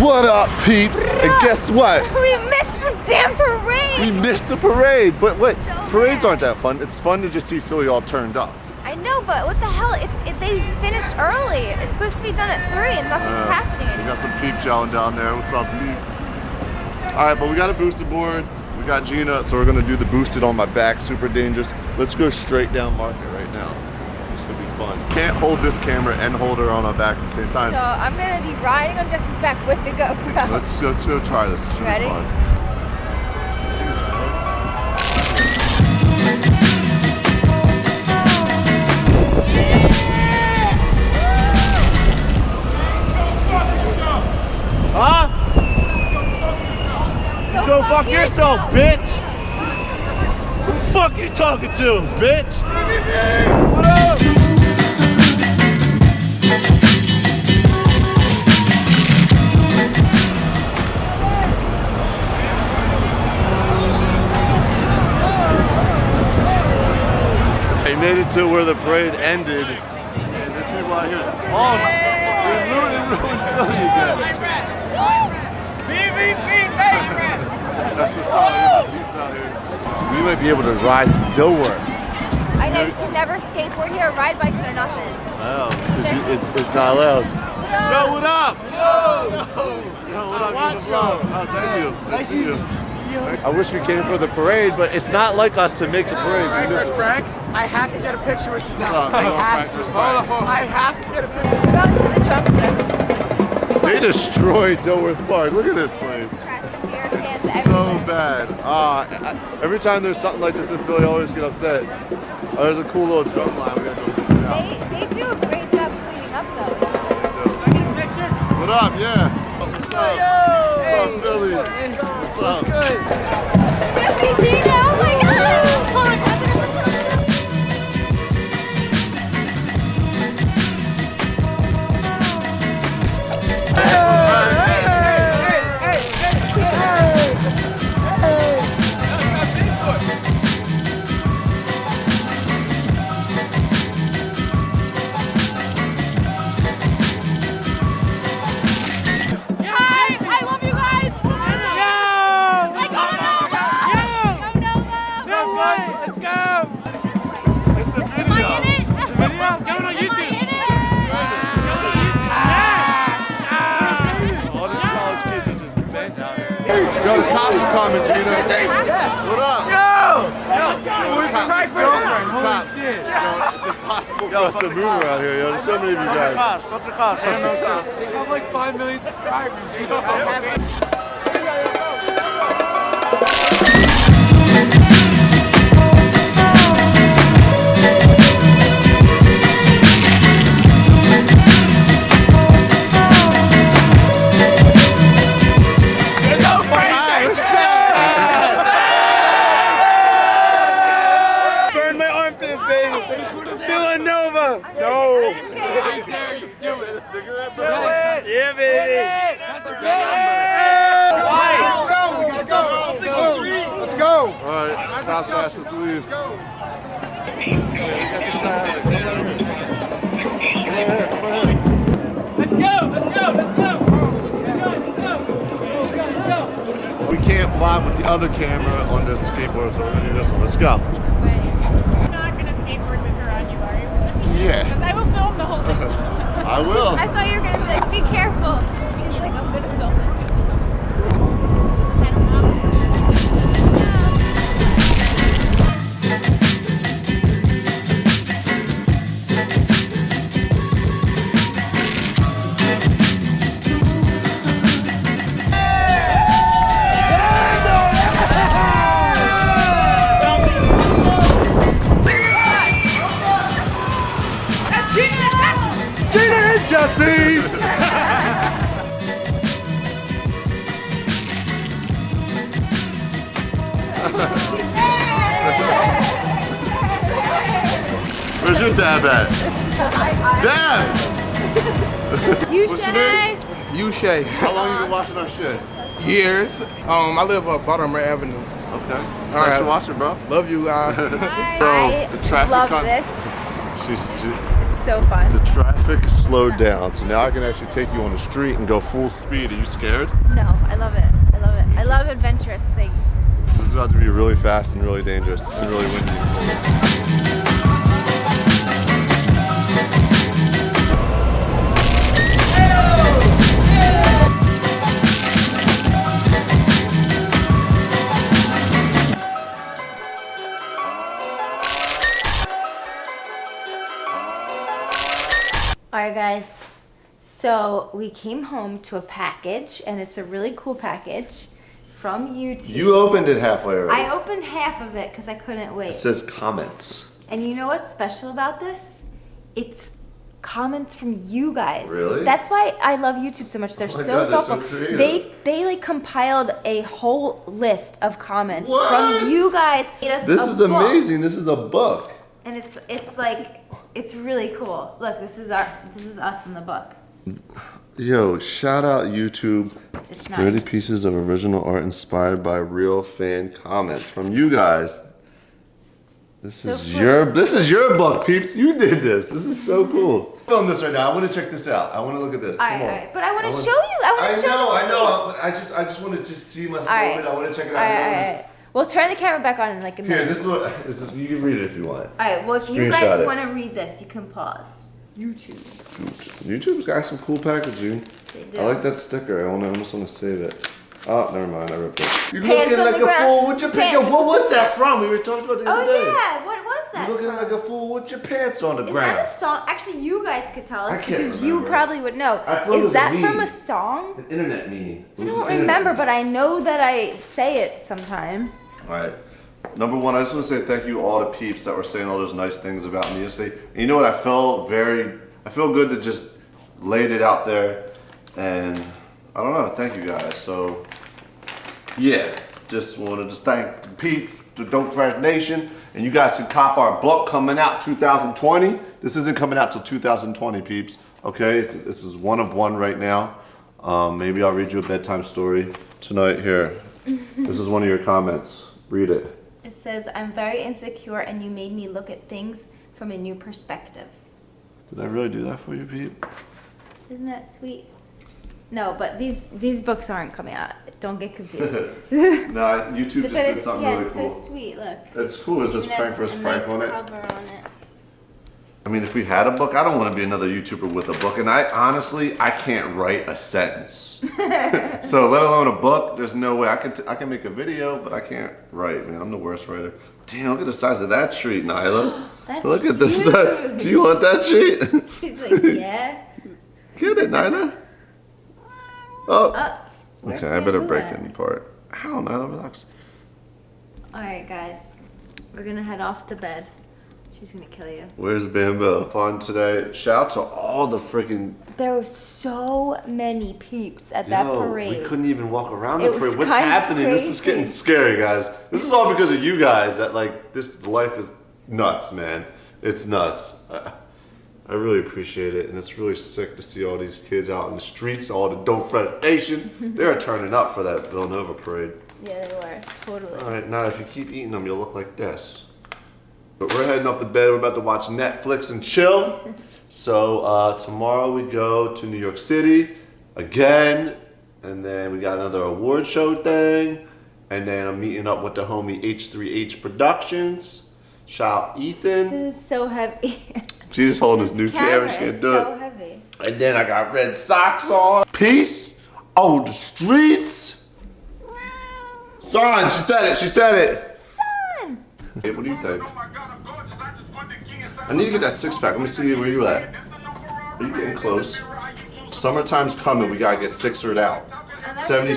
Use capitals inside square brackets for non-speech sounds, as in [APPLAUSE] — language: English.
What up, peeps? And guess what? [LAUGHS] We missed the damn parade! We missed the parade. But wait, parades aren't that fun. It's fun to just see Philly all turned up. I know, but what the hell? It's it, they finished early. It's supposed to be done at three, and nothing's Uh, happening. We got some peeps yelling down there. What's up, peeps? All right, but we got a boosted board. We got Jeana, so we're gonna do the boosted on my back. Super dangerous. Let's go straight down market right now. It's gonna be fun. Can't hold this camera and hold her on our back at the same time. So I'm gonna be riding on Jess's back with the GoPro. Let's let's go try this. Ready? Fuck yourself, bitch! Who the fuck you talking to, bitch? What up? Made it to where the parade ended. And there's people out here. Oh, they ruined, ruined Philly again. That's what's up. There's some peeps out here. Might be able to ride through Dilworth. I know you can never skateboard here, ride bikes or nothing. Oh, 'cause you- it's it's not allowed. Yo, what up? Yo, Yo what up? watch What's up? you. Oh, thank you. Nice Thank you. I wish we came for the parade, but it's not like us to make the parade. We just- Frank, I have to get a picture with you What's now. up? I Hello, have Frank. to. Where's Frank? I have to get a picture. We're going to the drum circle. They destroyed Dilworth Park. Look at this place. Crashing beer cans So everywhere. bad. Ah, every time there's something like this in Philly, I always get upset. Oh, there's a cool little drum line. We gotta go check it out. They, they do a great job cleaning up though. I get a picture. What up? Yeah. What's up? What's up, Philly? What's up? Jesse, bent. Yo, the cops are coming, Jeana. What up? Yo! Yo, cops. Christ, girlfriend. Holy Cops. shit. Yo, it's impossible for us to move around here, yo. There's so many of you guys. Fuck the cops. They have like 5 million subscribers. You know? Fly with the other camera on this skateboard, so we're gonna do this one. Let's go. You're not gonna skateboard this around you, are you? Yeah, Because I will film the whole thing. [LAUGHS] I will. [LAUGHS] I thought you were gonna be like, be careful. She's like, I'm gonna Where's your dad at? Dad! You What's your name? You Shay. How long you been watching our shit? years. Um, I live up Baltimore Avenue. Okay. Thanks right. for watching, bro. Love you guys. [LAUGHS] So, I the traffic love on- this. She's, she, It's so fun. the traffic slowed down, so now I can actually take you on the street and go full speed. Are you scared? No, I love it. I love it. I love adventurous things. This is about to be really fast and really dangerous and really windy. All right, guys. So we came home to a package, and it's a really cool package from YouTube. You opened it halfway already. I opened half of it because I couldn't wait. It says comments. And you know what's special about this? It's comments from you guys. Really? That's why I love YouTube so much. They're Oh so God, they're so thoughtful. they they like compiled a whole list of comments What? from you guys. This is book. amazing. This is a book. And it's it's like it's really cool. Look, this is our this is us in the book. Yo, shout out YouTube. It's not 30 pieces of original art inspired by real fan comments from you guys. This So is cool. your this is your book, peeps. You did this. This is so cool. Film this right now. I want to check this out. I want to look at this. All Come right, on. all right. But I want to wanna- show you. I want I to show know, the I know. things. but I just I just want to just see my All right. moment. I want to check it out. right, all right, all right. We'll turn the camera back on in like a minute. Here, this is what this is, you can read it if you want. all right. Well, if you guys it. want to read this, you can pause. YouTube. YouTube's got some cool packaging. They do. I like that sticker. I want to almost want to save it. Oh, never mind. I ripped it. You're Pants looking like a ground. fool with your pants. Yo, Pants. what was that from? We were talking about the other Oh day. yeah, what was that? You're looking from? like a fool with your pants on the Is ground. Is that a song? Actually, you guys could tell I us can't because you probably would know. I thought it was Is a that from a song? An internet meme. I don't remember, but I know that I say it sometimes. All right. Number one, I just want to say thank you all to peeps that were saying all those nice things about me yesterday. You know what? I felt very, I feel good to just laid it out there, and I don't know. Thank you guys. So, yeah, just want to just thank peeps, the Don't Crash Nation, and you guys can cop our book coming out 2020. This isn't coming out till 2020, peeps. Okay, this is one of one right now. Um, maybe I'll read you a bedtime story tonight. Here, this is one of your comments. Read it. It says, "I'm very insecure, and you made me look at things from a new perspective." Did I really do that for you, Pete? Isn't that sweet? No, but these these books aren't coming out. Don't get [LAUGHS] confused. no, YouTube just did something yeah, really it's cool. so sweet. Look. That's cool. Is this prank has for us a prank nice on it? cover on it. I mean, if we had a book, I don't want to be another YouTuber with a book. And I honestly, I can't write a sentence. [LAUGHS] so let alone a book, there's no way I can. T- I can make a video, but I can't write. Man, I'm the worst writer. Damn, look at the size of that treat, Nyla. [GASPS] That's look at this. huge. Do you want that treat? [LAUGHS] She's like, yeah. Get it, Nyla. Oh. Uh, okay, I better break at? any part. How, Nyla, relax. All right, guys, we're gonna head off to bed. She's gonna kill you. Where's Bambo? Fun today. Shout out to all the freaking There were so many peeps at that Yo, parade. We couldn't even walk around the It parade. What's kind of happening? This is getting scary, guys. This is all because of you guys. That like this life is nuts, man. It's nuts. I, I really appreciate it, and it's really sick to see all these kids out in the streets, all the Don't Fret Nation. [LAUGHS] They're turning up for that Villanova parade. Yeah, they were totally. All right, now if you keep eating them, you'll look like this. But we're heading off to bed. We're about to watch Netflix and chill. So uh, tomorrow we go to New York City again, and then we got another award show thing, and then I'm meeting up with the homie H3H Productions. Shout out Ethan. This is so heavy. [LAUGHS] She's just holding this new camera. Camera She can't do so it. heavy. And then I got red socks on. Peace on the streets. Son, she said it. She said it. Son. Hey, what do you think? I need to get that six pack. Let me see where you at. Are you getting close? Summertime's coming. We gotta get sixered out. I'm 70